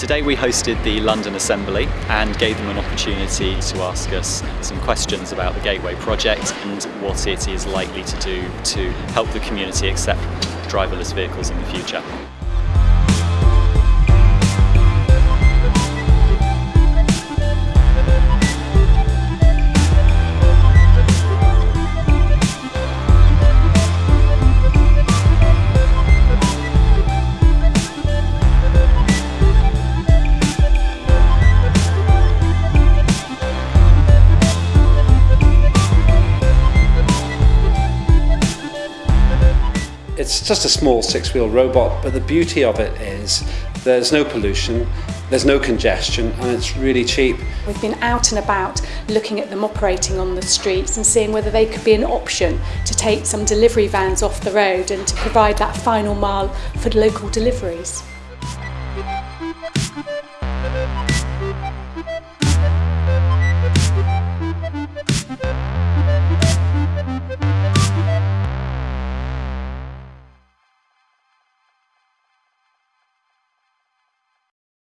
Today we hosted the London Assembly and gave them an opportunity to ask us some questions about the Gateway project and what it is likely to do to help the community accept driverless vehicles in the future. It's just a small six-wheel robot, but the beauty of it is there's no pollution, there's no congestion, and it's really cheap. We've been out and about looking at them operating on the streets and seeing whether they could be an option to take some delivery vans off the road and to provide that final mile for local deliveries.